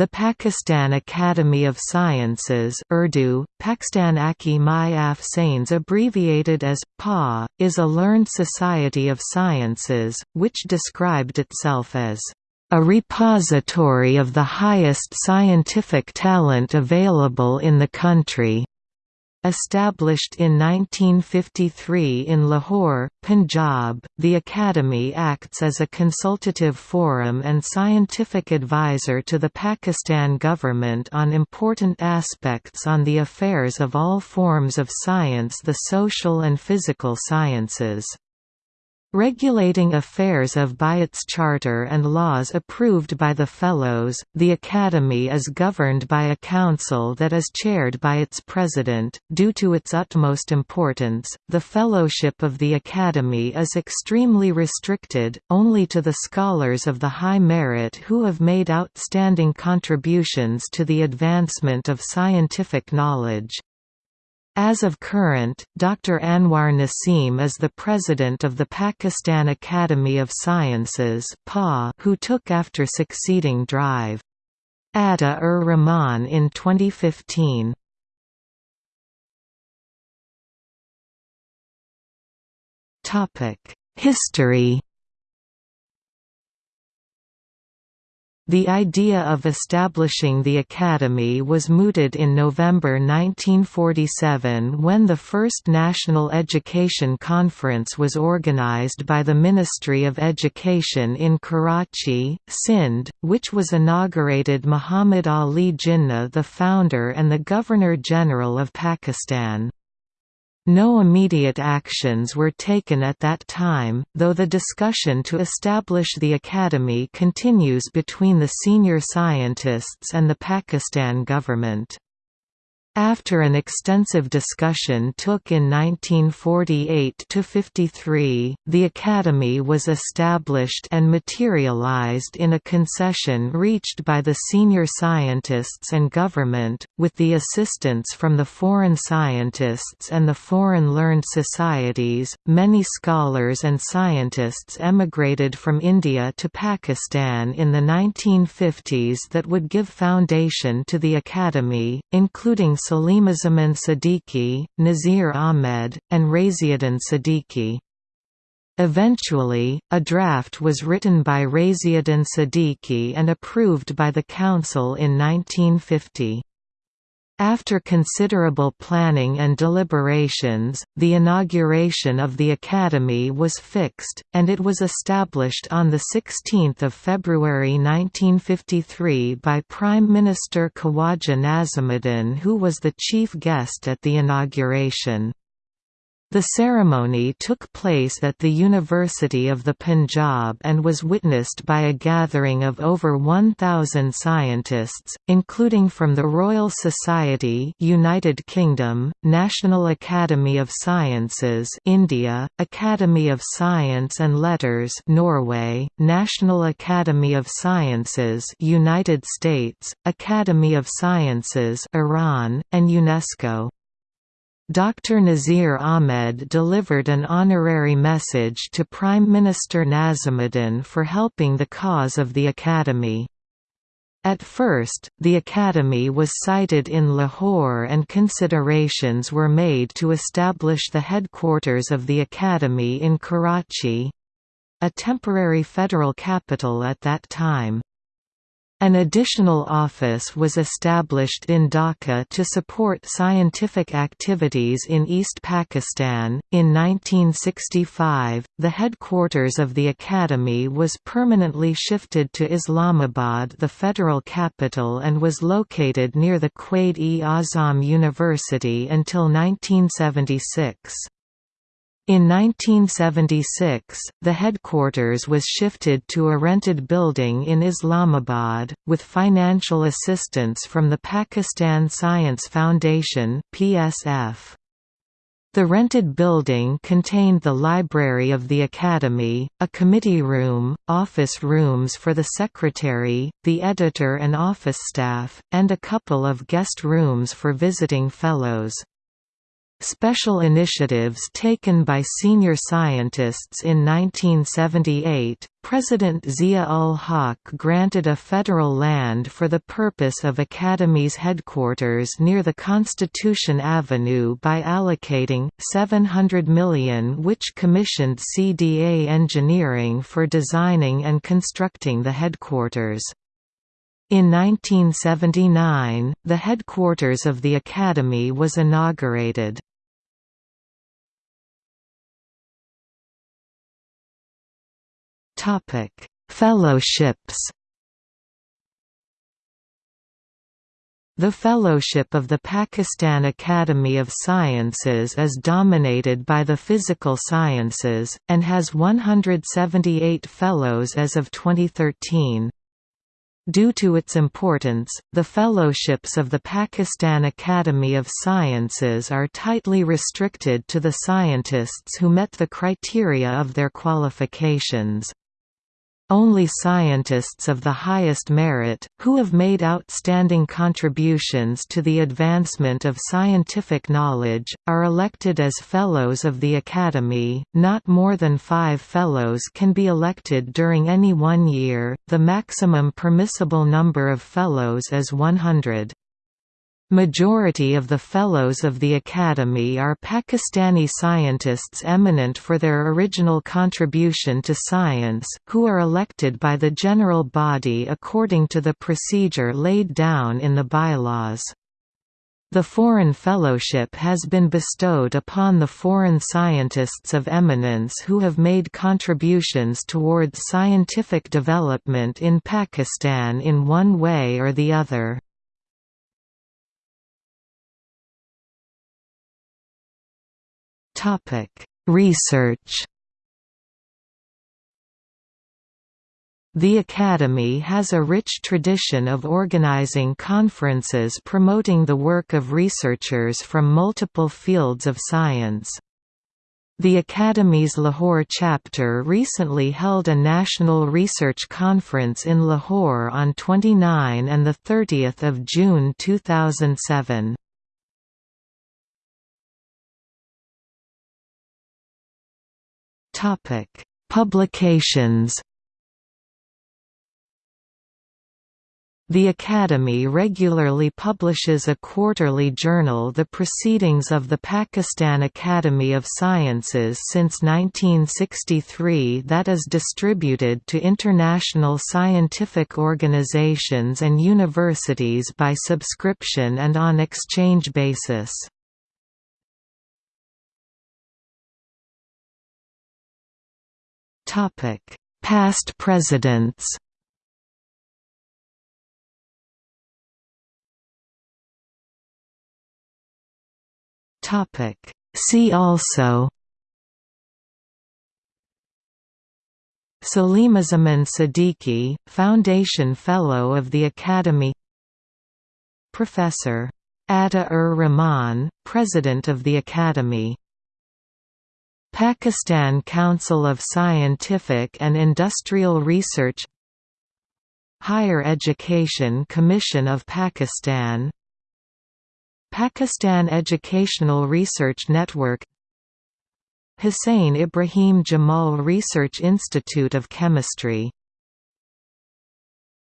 The Pakistan Academy of Sciences Urdu, Pakistan Aki Mayaf Sains abbreviated as, PA, is a learned society of sciences, which described itself as a repository of the highest scientific talent available in the country. Established in 1953 in Lahore, Punjab, the Academy acts as a consultative forum and scientific advisor to the Pakistan government on important aspects on the affairs of all forms of science the social and physical sciences. Regulating affairs of by its charter and laws approved by the Fellows, the Academy is governed by a council that is chaired by its president. Due to its utmost importance, the Fellowship of the Academy is extremely restricted, only to the scholars of the high merit who have made outstanding contributions to the advancement of scientific knowledge. As of current, Dr. Anwar Naseem is the president of the Pakistan Academy of Sciences who took after succeeding Drive. Ata-ur-Rahman in 2015. History The idea of establishing the Academy was mooted in November 1947 when the first National Education Conference was organized by the Ministry of Education in Karachi, Sindh, which was inaugurated Muhammad Ali Jinnah the founder and the Governor-General of Pakistan. No immediate actions were taken at that time, though the discussion to establish the academy continues between the senior scientists and the Pakistan government. After an extensive discussion took in 1948–53, the Academy was established and materialized in a concession reached by the senior scientists and government, with the assistance from the foreign scientists and the foreign learned societies. Many scholars and scientists emigrated from India to Pakistan in the 1950s that would give foundation to the Academy, including Salimuzzaman Siddiqui, Nazir Ahmed, and Raziuddin Siddiqui. Eventually, a draft was written by Raziuddin Siddiqui and approved by the Council in 1950. After considerable planning and deliberations, the inauguration of the Academy was fixed, and it was established on 16 February 1953 by Prime Minister Khawaja Nazimuddin who was the chief guest at the inauguration. The ceremony took place at the University of the Punjab and was witnessed by a gathering of over 1,000 scientists, including from the Royal Society United Kingdom, National Academy of Sciences India, Academy of Science and Letters Norway, National Academy of Sciences United States, Academy of Sciences Iran, and UNESCO. Dr. Nazir Ahmed delivered an honorary message to Prime Minister Nazimuddin for helping the cause of the Academy. At first, the Academy was sited in Lahore and considerations were made to establish the headquarters of the Academy in Karachi—a temporary federal capital at that time. An additional office was established in Dhaka to support scientific activities in East Pakistan. In 1965, the headquarters of the Academy was permanently shifted to Islamabad, the federal capital, and was located near the Quaid-e-Azam University until 1976. In 1976, the headquarters was shifted to a rented building in Islamabad, with financial assistance from the Pakistan Science Foundation PSF. The rented building contained the library of the Academy, a committee room, office rooms for the secretary, the editor and office staff, and a couple of guest rooms for visiting fellows. Special initiatives taken by senior scientists in 1978, President Zia-ul-Haq granted a federal land for the purpose of Academy's headquarters near the Constitution Avenue by allocating, 700 million which commissioned CDA Engineering for designing and constructing the headquarters. In 1979, the headquarters of the Academy was inaugurated. Topic: Fellowships. The Fellowship of the Pakistan Academy of Sciences is dominated by the physical sciences, and has 178 fellows as of 2013. Due to its importance, the fellowships of the Pakistan Academy of Sciences are tightly restricted to the scientists who met the criteria of their qualifications. Only scientists of the highest merit, who have made outstanding contributions to the advancement of scientific knowledge, are elected as Fellows of the Academy. Not more than five Fellows can be elected during any one year, the maximum permissible number of Fellows is 100. Majority of the Fellows of the Academy are Pakistani scientists eminent for their original contribution to science, who are elected by the general body according to the procedure laid down in the bylaws. The Foreign Fellowship has been bestowed upon the foreign scientists of eminence who have made contributions towards scientific development in Pakistan in one way or the other. Research. The Academy has a rich tradition of organizing conferences promoting the work of researchers from multiple fields of science. The Academy's Lahore chapter recently held a National Research Conference in Lahore on 29 and 30 June 2007. Topic: Publications. The Academy regularly publishes a quarterly journal The Proceedings of the Pakistan Academy of Sciences since 1963 that is distributed to international scientific organizations and universities by subscription and on exchange basis. Past presidents. Topic: See also. Salimuzzaman Siddiqui, Foundation Fellow of the Academy Professor. Ata-ur-Rahman, President of the Academy Pakistan Council of Scientific and Industrial Research Higher Education Commission of Pakistan Pakistan Educational Research Network Hussain Ebrahim Jamal Research Institute of Chemistry